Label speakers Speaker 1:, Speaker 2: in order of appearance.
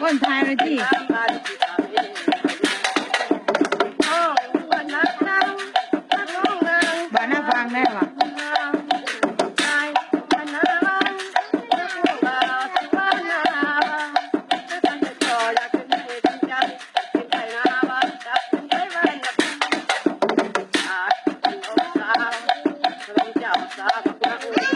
Speaker 1: con
Speaker 2: thai rồi chị
Speaker 1: bà nó vàng đây mà Thank you.